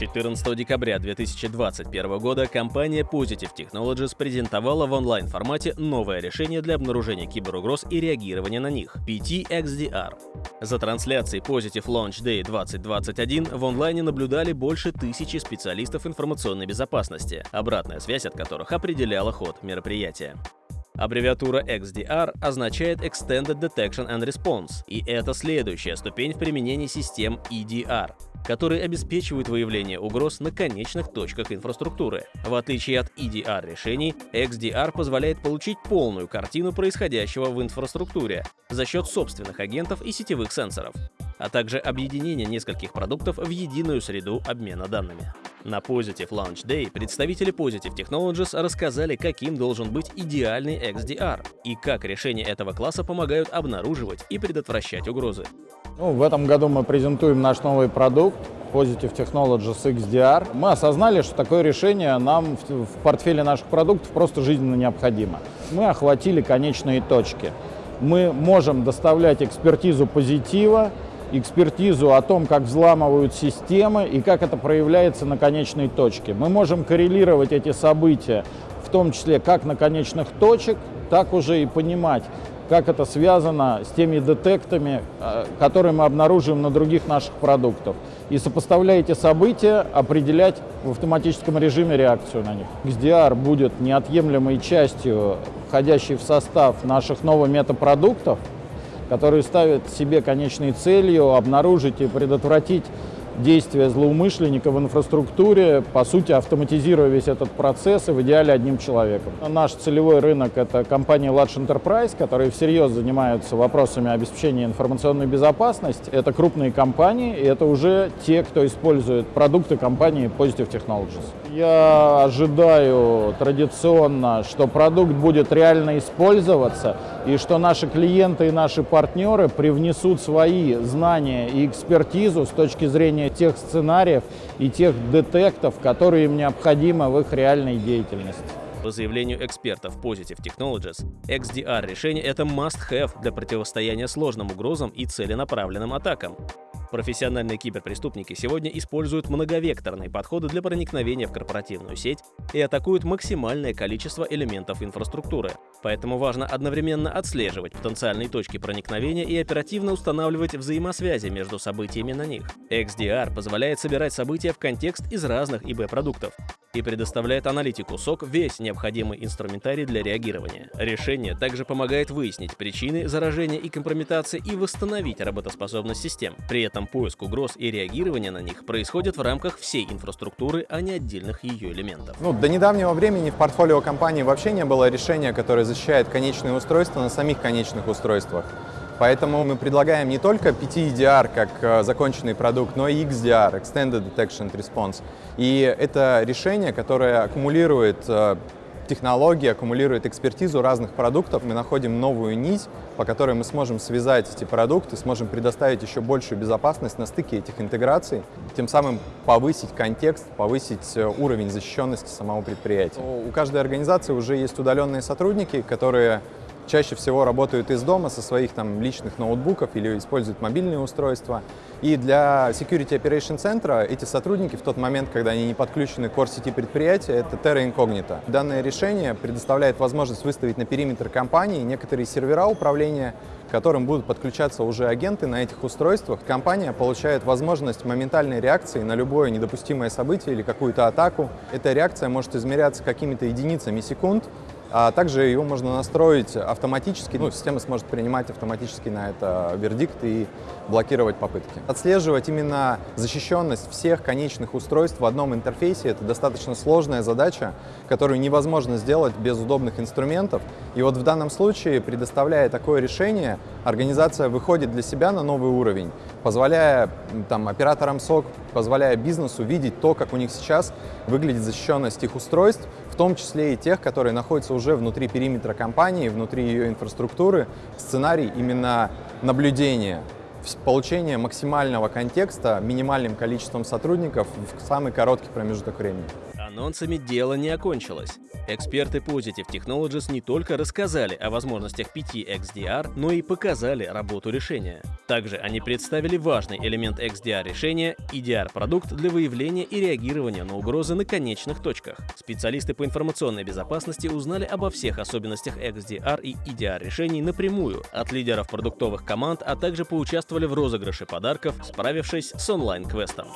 14 декабря 2021 года компания Positive Technologies презентовала в онлайн-формате новое решение для обнаружения киберугроз и реагирования на них — PT-XDR. За трансляцией Positive Launch Day 2021 в онлайне наблюдали больше тысячи специалистов информационной безопасности, обратная связь от которых определяла ход мероприятия. Аббревиатура XDR означает Extended Detection and Response, и это следующая ступень в применении систем EDR которые обеспечивают выявление угроз на конечных точках инфраструктуры. В отличие от EDR решений, XDR позволяет получить полную картину происходящего в инфраструктуре за счет собственных агентов и сетевых сенсоров, а также объединение нескольких продуктов в единую среду обмена данными. На Positive Launch Day представители Positive Technologies рассказали, каким должен быть идеальный XDR и как решения этого класса помогают обнаруживать и предотвращать угрозы. Ну, в этом году мы презентуем наш новый продукт Positive Technologies XDR. Мы осознали, что такое решение нам в, портфеле наших продуктов просто жизненно необходимо. Мы охватили конечные точки. Мы можем доставлять экспертизу позитива, экспертизу о том, как взламывают системы и как это проявляется на конечной точке. Мы можем коррелировать эти события, в том числе как на конечных точек, так уже и понимать, как это связано с теми детектами, э, которые мы обнаруживаем на других наших продуктах. И сопоставляя эти события, определять в автоматическом режиме реакцию на них. XDR будет неотъемлемой частью, входящей в состав наших новых метапродуктов, которые ставят себе конечной целью обнаружить и предотвратить действия злоумышленника в инфраструктуре, по сути, автоматизируя весь этот процесс и в идеале одним человеком. Наш целевой рынок — это компания Large Enterprise, которые всерьез занимаются вопросами обеспечения информационной безопасности. Это крупные компании, и это уже те, кто использует продукты компании Positive Technologies. Я ожидаю традиционно, что продукт будет реально использоваться, и что наши клиенты и наши партнеры привнесут свои знания и экспертизу с точки зрения тех сценариев и тех детектов, которые им необходимы в их реальной деятельности. По заявлению экспертов Positive Technologies, XDR решение это must-have для противостояния сложным угрозам и целенаправленным атакам. Профессиональные киберпреступники сегодня используют многовекторные подходы для проникновения в корпоративную сеть и атакуют максимальное количество элементов инфраструктуры. Поэтому важно одновременно отслеживать потенциальные точки проникновения и оперативно устанавливать взаимосвязи между событиями на них. XDR позволяет собирать события в контекст из разных ИБ-продуктов и предоставляет аналитику SOC весь необходимый инструментарий для реагирования. Решение также помогает выяснить причины заражения и компрометации и восстановить работоспособность систем. При этом поиск угроз и реагирование на них происходит в рамках всей инфраструктуры, а не отдельных ее элементов. Ну, до недавнего времени в портфолио компании вообще не было решения, которое защищает конечные устройства на самих конечных устройствах. Поэтому мы предлагаем не только PT-EDR как э, законченный продукт, но и XDR, Extended Detection Response. И это решение, которое аккумулирует э, технологии, аккумулирует экспертизу разных продуктов. Мы находим новую нить, по которой мы сможем связать эти продукты, сможем предоставить еще большую безопасность на стыке этих интеграций, тем самым повысить контекст, повысить э, уровень защищенности самого предприятия. У каждой организации уже есть удаленные сотрудники, которые чаще всего работают из дома со своих там личных ноутбуков или используют мобильные устройства. И для Security Operation Center эти сотрудники в тот момент, когда они не подключены к core-сети предприятия, это Terra Incognita. Данное решение предоставляет возможность выставить на периметр компании некоторые сервера управления, к которым будут подключаться уже агенты на этих устройствах. Компания получает возможность моментальной реакции на любое недопустимое событие или какую-то атаку. Эта реакция может измеряться какими-то единицами секунд, а также его можно настроить автоматически, ну, система сможет принимать автоматически на это вердикт и блокировать попытки. Отслеживать именно защищенность всех конечных устройств в одном интерфейсе — это достаточно сложная задача, которую невозможно сделать без удобных инструментов. И вот в данном случае, предоставляя такое решение, организация выходит для себя на новый уровень, позволяя там, операторам СОК, позволяя бизнесу видеть то, как у них сейчас выглядит защищенность их устройств, том числе и тех, которые находятся уже внутри периметра компании, внутри ее инфраструктуры, сценарий именно наблюдения, получения максимального контекста минимальным количеством сотрудников в самый короткий промежуток времени. Анонсами дело не окончилось. Эксперты Positive Technologies не только рассказали о возможностях 5XDR, но и показали работу решения. Также они представили важный элемент XDR решения – EDR-продукт для выявления и реагирования на угрозы на конечных точках. Специалисты по информационной безопасности узнали обо всех особенностях XDR и EDR решений напрямую от лидеров продуктовых команд, а также поучаствовали в розыгрыше подарков, справившись с онлайн-квестом.